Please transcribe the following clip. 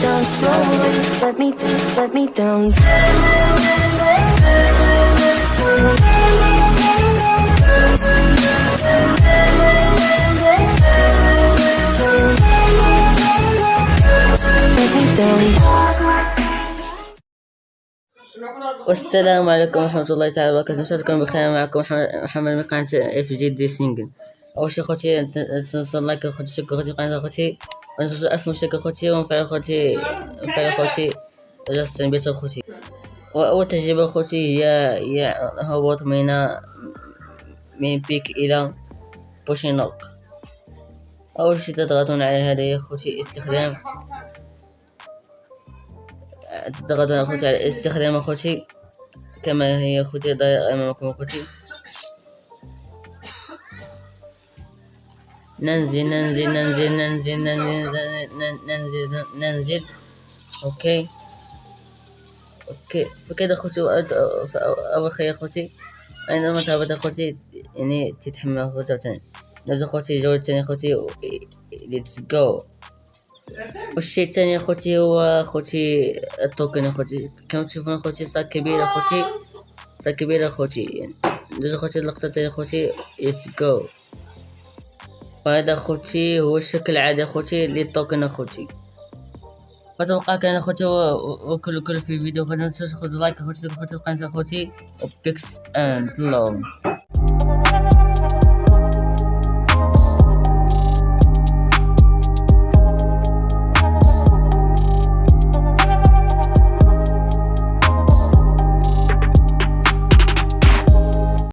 down slowly. Let me, let me down. Me. والسلام عليكم ورحمة الله تعالى وبركاته نشاهدكم بخير معكم محمد- من قناة اف جي دي سينجل أول شي خوتي تنسوا like خوتي شكرا خوتي قناة خوتي ونوصل ألف مشترك خوتي ونفعل خوتي نفعل خوتي جالس بيت خوتي وأول تجربة خوتي هي هي هبوط من من بيك إلى بوشينوك أول شي تضغطون على هذا يا خوتي استخدام تضغطون أخوتي على استخدام أخوتي كما هي أخوتي ضايعة أمامكم أخوتي ننزل ننزل ننزل ننزل ننزل ننزل ننزل, okay. فكذا أخوتي وأد- أول خير أخوتي. عندما تهبط أخوتي؟ يعني تتحمل أخوتي تاني نزل أخوتي جولة تانية أخوتي. let's go والشيء الثاني أخوتي هو أخوتي ال token أخوتي. كما تشوفون أخوتي؟ صار كبير أخوتي. صار كبير أخوتي. يعني. ندوز أخوتي اللقطة الثانية أخوتي. ليتس جو وهذا اخوتي هو الشكل العادي اخوتي للتوكن اخوتي فتوقع كان اخوتي وكل كل في فيديو متنسوش خذوا لايك اخوتي اخوتي القناة اخوتي وبيكس اند لون